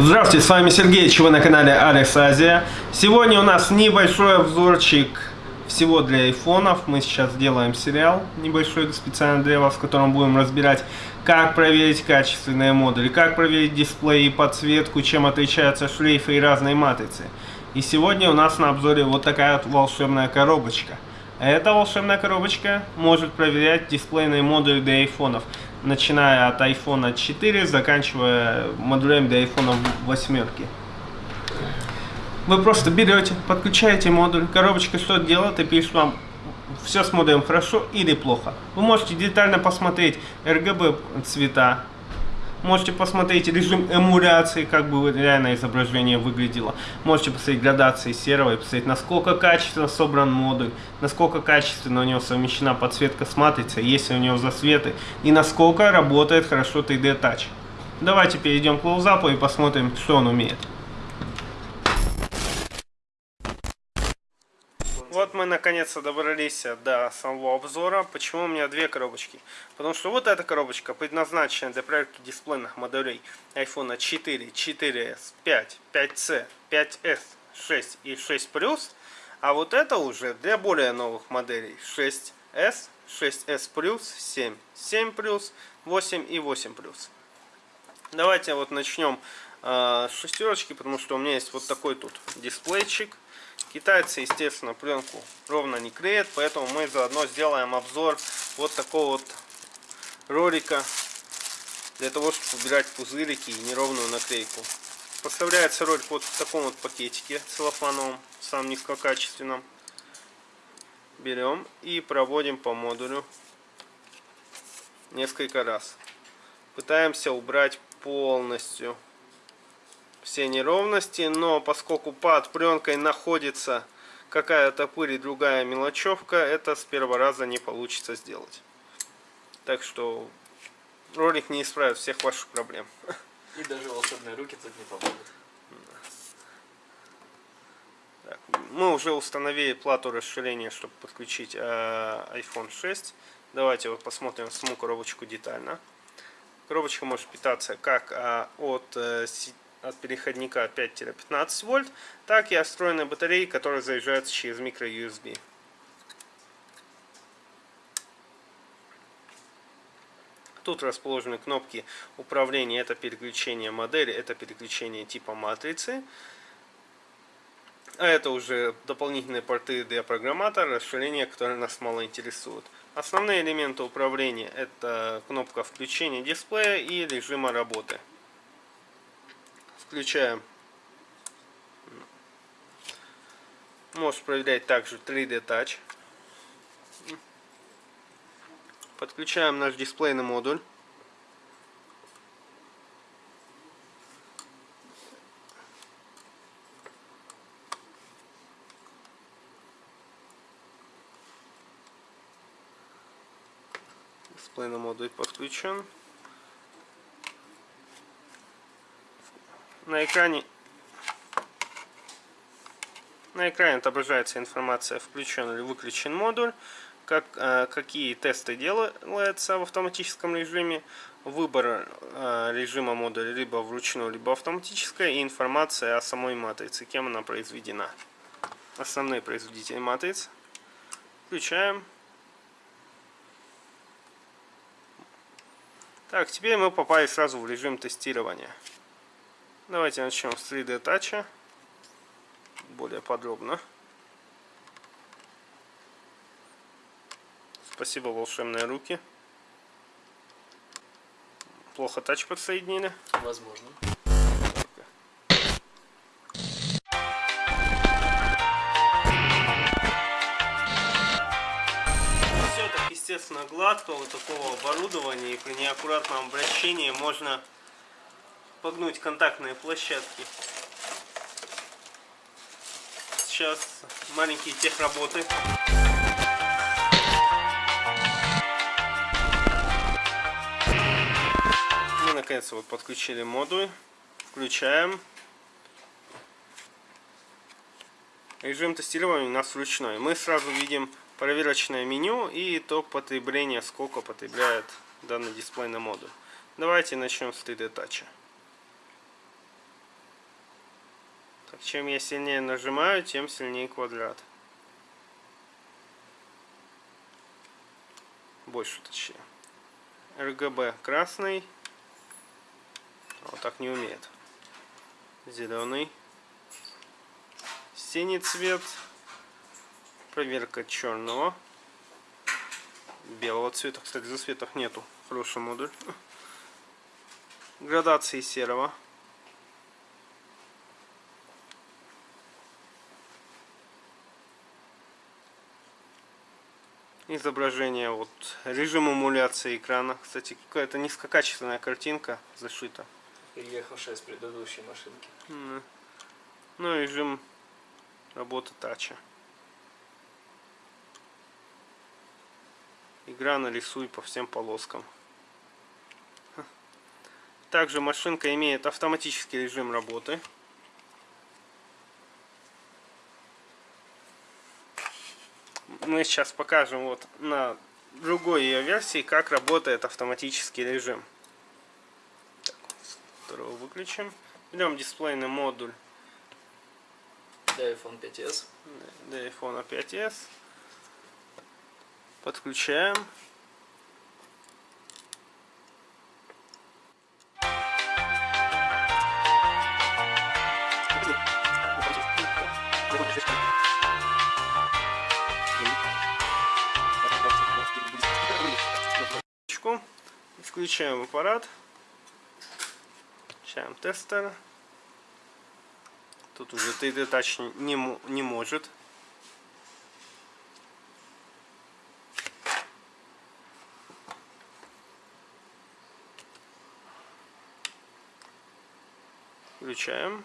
Здравствуйте, с вами Сергей, вы на канале Алекс Азия. Сегодня у нас небольшой обзорчик всего для айфонов. Мы сейчас делаем сериал небольшой специально для вас, в котором будем разбирать, как проверить качественные модули, как проверить дисплей и подсветку, чем отличаются шлейфы и разные матрицы. И сегодня у нас на обзоре вот такая вот волшебная коробочка. Эта волшебная коробочка может проверять дисплейные модули для айфонов начиная от iPhone 4, заканчивая модулем для iPhone 8. Вы просто берете, подключаете модуль, коробочка что делает и пишет вам, все с модулем хорошо или плохо. Вы можете детально посмотреть RGB цвета, Можете посмотреть режим эмуляции, как бы реально изображение выглядело. Можете посмотреть градации серого и посмотреть, насколько качественно собран модуль, насколько качественно у него совмещена подсветка с матрицей, есть ли у него засветы, и насколько работает хорошо 3D Touch. Давайте перейдем к клоузапу и посмотрим, что он умеет. Вот мы наконец-то добрались до самого обзора. Почему у меня две коробочки? Потому что вот эта коробочка предназначена для проверки дисплейных моделей iPhone 4, 4s, 5, 5c, 5s, 6 и 6 Plus. А вот это уже для более новых моделей 6s, 6s Plus, 7, 7 Plus, 8 и 8 Plus. Давайте вот начнем э, шестерочки, потому что у меня есть вот такой тут дисплейчик. Китайцы, естественно, пленку ровно не клеят, поэтому мы заодно сделаем обзор вот такого вот ролика для того, чтобы убирать пузырики и неровную наклейку. Поставляется ролик вот в таком вот пакетике целлофановом, самом низкокачественном. Берем и проводим по модулю несколько раз. Пытаемся убрать полностью все неровности, но поскольку под пленкой находится какая-то пыль и другая мелочевка, это с первого раза не получится сделать. Так что ролик не исправит всех ваших проблем. И даже волшебные руки тут не помогут. Так, мы уже установили плату расширения, чтобы подключить э, iPhone 6. Давайте вот посмотрим саму коробочку детально. Коробочка может питаться как э, от э, от переходника 5-15 вольт, так и встроенной батареи, которая заряжается через микро-USB. Тут расположены кнопки управления, это переключение модели, это переключение типа матрицы. А это уже дополнительные порты для программатора, расширения, которые нас мало интересуют. Основные элементы управления это кнопка включения дисплея и режима работы включаем. Можешь проверять также 3D Touch. Подключаем наш дисплейный модуль. Дисплейный модуль подключен. На экране. На экране отображается информация включен или выключен модуль как, э, какие тесты делаются в автоматическом режиме выбор э, режима модуля либо вручную либо автоматическая и информация о самой матрице кем она произведена. Основные производители матриц. Включаем. Так теперь мы попали сразу в режим тестирования Давайте начнем с 3D Touch. Более подробно. Спасибо, волшебные руки. Плохо тач подсоединили? Возможно. Все так естественно гладко у такого оборудования и при неаккуратном обращении можно погнуть контактные площадки. Сейчас маленькие техработы. Мы наконец вот подключили модуль. Включаем. Режим тестирования у нас ручной. Мы сразу видим проверочное меню и итог потребления, сколько потребляет данный дисплейный модуль. Давайте начнем с 3D Touch. Так, чем я сильнее нажимаю, тем сильнее квадрат. Больше точнее. РГБ красный. Вот так не умеет. Зеленый. Синий цвет. Проверка черного. Белого цвета. Кстати, за светах нету. Хороший модуль. Градации серого. Изображение, вот режим эмуляции экрана. Кстати, какая-то низкокачественная картинка зашита. Переехавшая с предыдущей машинки. Ну, режим работы тача. Игра нарисуй по всем полоскам. Также машинка имеет автоматический режим работы. Мы сейчас покажем вот на другой ее версии, как работает автоматический режим. Так, второго выключим. Берем дисплейный модуль Для iPhone 5s. для iPhone 5s. Подключаем. Включаем аппарат. Включаем тестер. Тут уже 3D Touch не, не может. Включаем.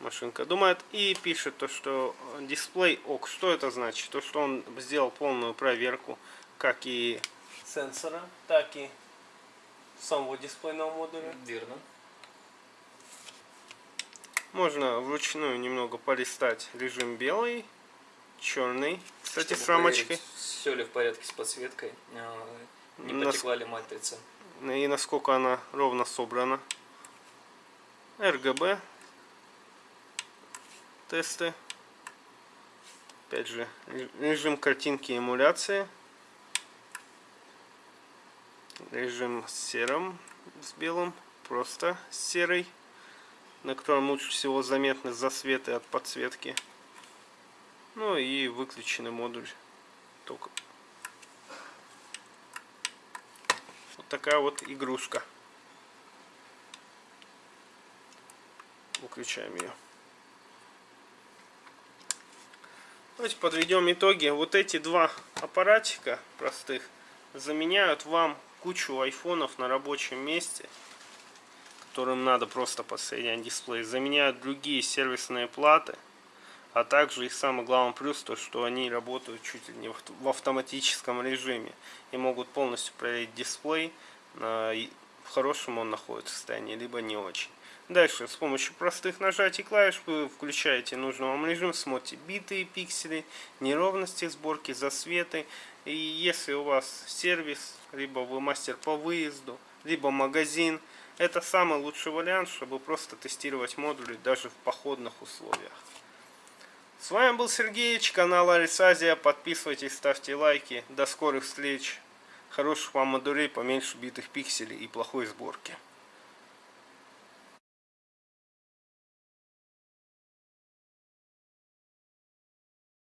Машинка думает и пишет то, что дисплей ок. Что это значит? То, что он сделал полную проверку, как и сенсора, так и самого дисплейного модуля. Верно. Можно вручную немного полистать режим белый, черный, кстати, Чтобы с рамочкой. Все ли в порядке с подсветкой? а, Не Нас- потекла ли матрица? И насколько она ровно собрана. RGB. Тесты. Опять же, ре- режим картинки эмуляции. Режим с серым, с белым, просто серый, на котором лучше всего заметны засветы от подсветки. Ну и выключенный модуль. Только Вот такая вот игрушка. Выключаем ее. Давайте подведем итоги. Вот эти два аппаратика простых заменяют вам кучу айфонов на рабочем месте, которым надо просто подсоединять дисплей. Заменяют другие сервисные платы. А также и самый главный плюс, то что они работают чуть ли не в авт- в автоматическом режиме и могут полностью проверить дисплей, и- в хорошем он находится состоянии, либо не очень. Дальше с помощью простых нажатий клавиш вы включаете нужный вам режим, смотрите биты и пиксели, неровности сборки, засветы. И если у вас сервис, либо вы мастер по выезду, либо магазин, это самый лучший вариант, чтобы просто тестировать модули даже в походных условиях. С вами был Сергеич, канал Арис Азия. Подписывайтесь, ставьте лайки. До скорых встреч. Хороших вам модулей, поменьше битых пикселей и плохой сборки.